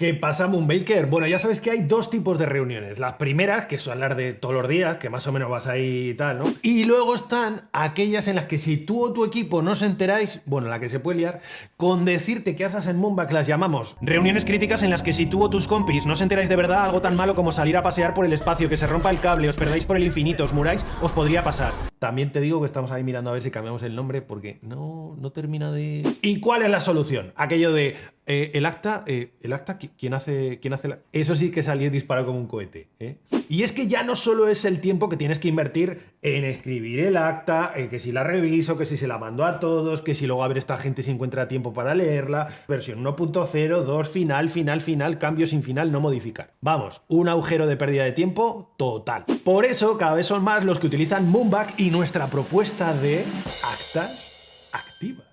¿Qué pasa, Moonbaker? Bueno, ya sabes que hay dos tipos de reuniones. Las primeras, que son las de todos los días, que más o menos vas ahí y tal, ¿no? Y luego están aquellas en las que si tú o tu equipo no os enteráis, bueno, la que se puede liar, con decirte que haces en Moonback las llamamos reuniones críticas en las que si tú o tus compis no os enteráis de verdad algo tan malo como salir a pasear por el espacio, que se rompa el cable, os perdáis por el infinito, os muráis, os podría pasar. También te digo que estamos ahí mirando a ver si cambiamos el nombre porque no, no termina de... ¿Y cuál es la solución? Aquello de eh, el acta, eh, el acta, ¿quién hace, quién hace la... Eso sí que salir disparado como un cohete. ¿eh? Y es que ya no solo es el tiempo que tienes que invertir en escribir el acta, que si la reviso, que si se la mando a todos, que si luego a ver esta gente si encuentra tiempo para leerla, versión 1.0, 2, final, final, final, cambio sin final, no modificar. Vamos, un agujero de pérdida de tiempo total. Por eso cada vez son más los que utilizan Moonback y nuestra propuesta de actas activas.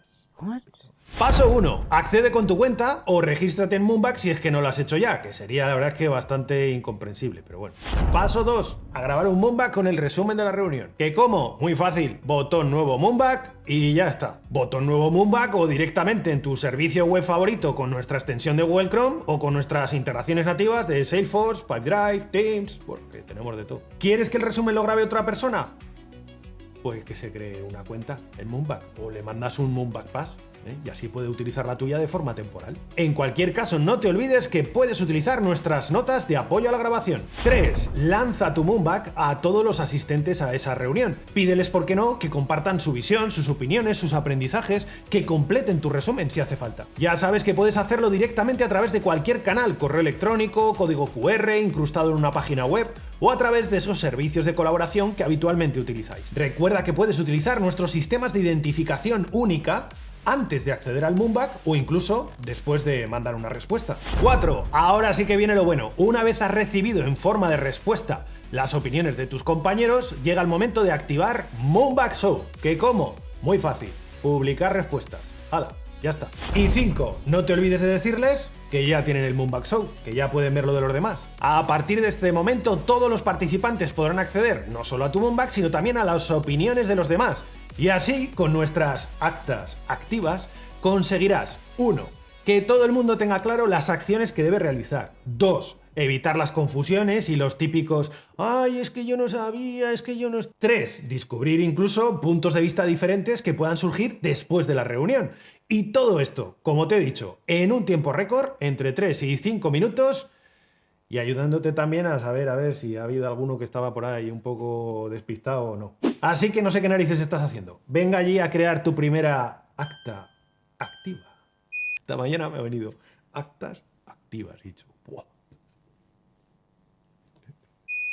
Paso 1. Accede con tu cuenta o regístrate en Moonback si es que no lo has hecho ya, que sería la verdad es que bastante incomprensible, pero bueno. Paso 2. A grabar un Moonback con el resumen de la reunión. ¿Qué cómo? Muy fácil. Botón nuevo Moonback y ya está. Botón nuevo Moonback o directamente en tu servicio web favorito con nuestra extensión de Google Chrome o con nuestras integraciones nativas de Salesforce, Pipedrive, Teams, porque tenemos de todo. ¿Quieres que el resumen lo grabe otra persona? Pues que se cree una cuenta en Moonback o le mandas un Moonback Pass ¿eh? y así puede utilizar la tuya de forma temporal. En cualquier caso, no te olvides que puedes utilizar nuestras notas de apoyo a la grabación. 3. Lanza tu Moonback a todos los asistentes a esa reunión. Pídeles, por qué no, que compartan su visión, sus opiniones, sus aprendizajes, que completen tu resumen si hace falta. Ya sabes que puedes hacerlo directamente a través de cualquier canal, correo electrónico, código QR, incrustado en una página web o a través de esos servicios de colaboración que habitualmente utilizáis. Recuerda que puedes utilizar nuestros sistemas de identificación única antes de acceder al Moonback o incluso después de mandar una respuesta. 4. Ahora sí que viene lo bueno. Una vez has recibido en forma de respuesta las opiniones de tus compañeros, llega el momento de activar Moonback Show. ¿Qué cómo? Muy fácil. Publicar respuestas. ¡Hala! Ya está. Y 5. No te olvides de decirles que ya tienen el Moonback Show, que ya pueden ver lo de los demás. A partir de este momento, todos los participantes podrán acceder no solo a tu Moonback, sino también a las opiniones de los demás. Y así, con nuestras actas activas, conseguirás 1. Que todo el mundo tenga claro las acciones que debe realizar. 2. Evitar las confusiones y los típicos ¡Ay, es que yo no sabía, es que yo no... 3. Descubrir incluso puntos de vista diferentes que puedan surgir después de la reunión. Y todo esto, como te he dicho, en un tiempo récord, entre 3 y 5 minutos, y ayudándote también a saber a ver si ha habido alguno que estaba por ahí un poco despistado o no. Así que no sé qué narices estás haciendo. Venga allí a crear tu primera acta. Esta mañana me ha venido actas activas, dicho.